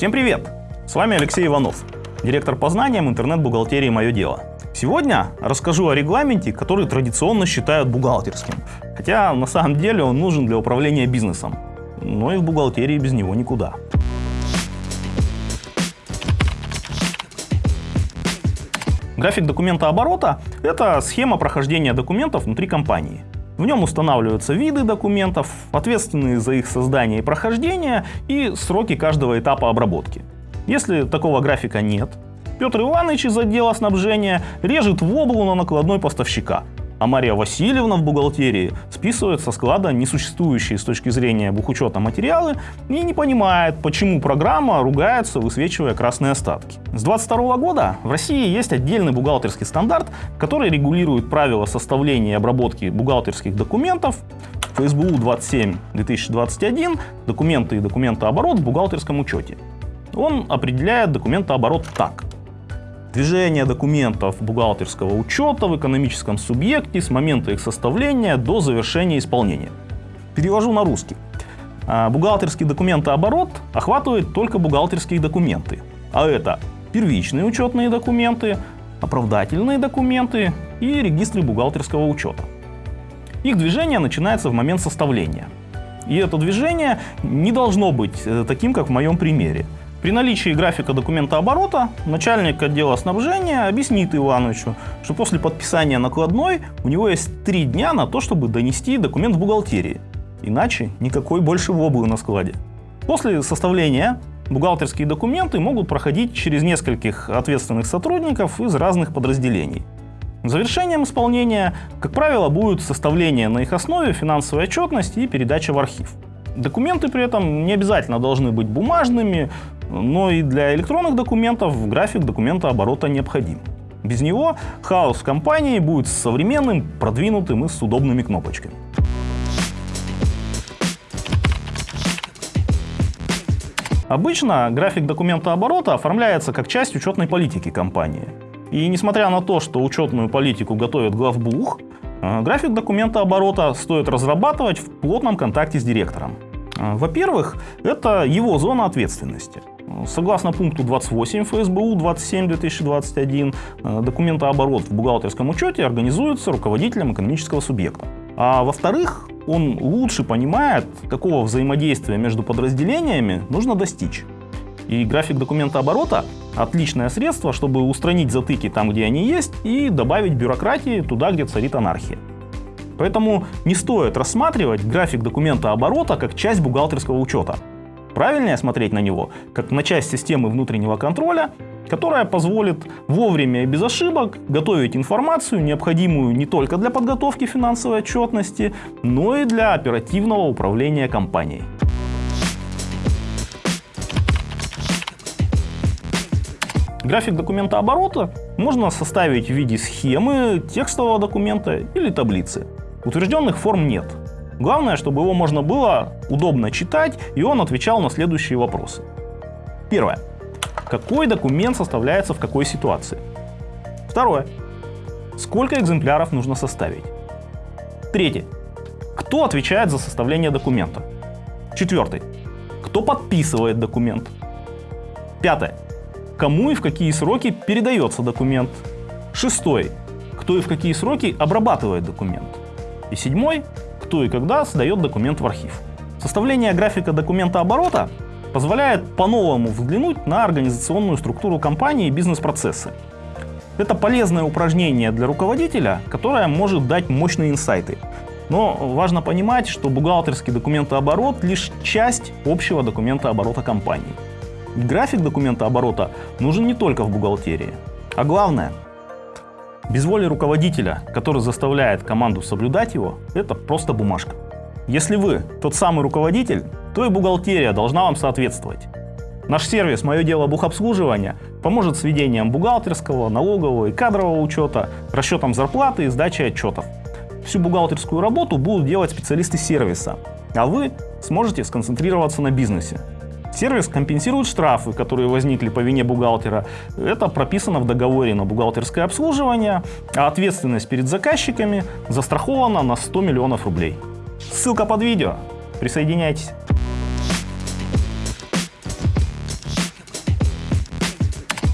Всем привет! С вами Алексей Иванов, директор по знаниям интернет-бухгалтерии «Мое дело». Сегодня расскажу о регламенте, который традиционно считают бухгалтерским. Хотя на самом деле он нужен для управления бизнесом. Но и в бухгалтерии без него никуда. График документа оборота – это схема прохождения документов внутри компании. В нем устанавливаются виды документов, ответственные за их создание и прохождение и сроки каждого этапа обработки. Если такого графика нет, Петр Иванович из отдела снабжения режет в облу на накладной поставщика, а Мария Васильевна в бухгалтерии списывает со склада несуществующие с точки зрения бухучета материалы и не понимает, почему программа ругается, высвечивая красные остатки. С 2022 года в России есть отдельный бухгалтерский стандарт, который регулирует правила составления и обработки бухгалтерских документов ФСБУ 27-2021 «Документы и документооборот в бухгалтерском учете». Он определяет документооборот так. Движение документов бухгалтерского учета в экономическом субъекте с момента их составления до завершения исполнения. Перевожу на русский. А, бухгалтерский документооборот охватывает только бухгалтерские документы. А это первичные учетные документы, оправдательные документы и регистры бухгалтерского учета. Их движение начинается в момент составления. И это движение не должно быть э, таким, как в моем примере – при наличии графика документа оборота начальник отдела снабжения объяснит Ивановичу, что после подписания накладной у него есть три дня на то, чтобы донести документ в бухгалтерии. Иначе никакой больше воблы на складе. После составления бухгалтерские документы могут проходить через нескольких ответственных сотрудников из разных подразделений. Завершением исполнения, как правило, будет составление на их основе финансовой отчетности и передача в архив. Документы при этом не обязательно должны быть бумажными, но и для электронных документов график документа оборота необходим. Без него хаос в компании будет современным, продвинутым и с удобными кнопочками. Обычно график документа оборота оформляется как часть учетной политики компании. И несмотря на то, что учетную политику готовит главбух, э, график документа оборота стоит разрабатывать в плотном контакте с директором. Э, во-первых, это его зона ответственности. Согласно пункту 28 ФСБУ 27-2021, э, документооборот в бухгалтерском учете организуется руководителем экономического субъекта. А во-вторых, он лучше понимает, какого взаимодействия между подразделениями нужно достичь. И график документа оборота – отличное средство, чтобы устранить затыки там, где они есть, и добавить бюрократии туда, где царит анархия. Поэтому не стоит рассматривать график документа оборота как часть бухгалтерского учета – Правильнее смотреть на него как на часть системы внутреннего контроля, которая позволит вовремя и без ошибок готовить информацию, необходимую не только для подготовки финансовой отчетности, но и для оперативного управления компанией. График документа оборота можно составить в виде схемы, текстового документа или таблицы. Утвержденных форм нет. Главное, чтобы его можно было удобно читать, и он отвечал на следующие вопросы. Первое. Какой документ составляется в какой ситуации? Второе. Сколько экземпляров нужно составить? Третье. Кто отвечает за составление документа? Четвертый. Кто подписывает документ? Пятое. Кому и в какие сроки передается документ? Шестой. Кто и в какие сроки обрабатывает документ? И седьмой кто и когда сдает документ в архив. Составление графика документа оборота позволяет по-новому взглянуть на организационную структуру компании и бизнес-процессы. Это полезное упражнение для руководителя, которое может дать мощные инсайты. Но важно понимать, что бухгалтерский документооборот лишь часть общего документа оборота компании. График документа оборота нужен не только в бухгалтерии. А главное, без воли руководителя, который заставляет команду соблюдать его, это просто бумажка. Если вы тот самый руководитель, то и бухгалтерия должна вам соответствовать. Наш сервис «Мое дело бухобслуживания» поможет с ведением бухгалтерского, налогового и кадрового учета, расчетом зарплаты и сдачей отчетов. Всю бухгалтерскую работу будут делать специалисты сервиса, а вы сможете сконцентрироваться на бизнесе. Сервис компенсирует штрафы, которые возникли по вине бухгалтера. Это прописано в договоре на бухгалтерское обслуживание, а ответственность перед заказчиками застрахована на 100 миллионов рублей. Ссылка под видео. Присоединяйтесь.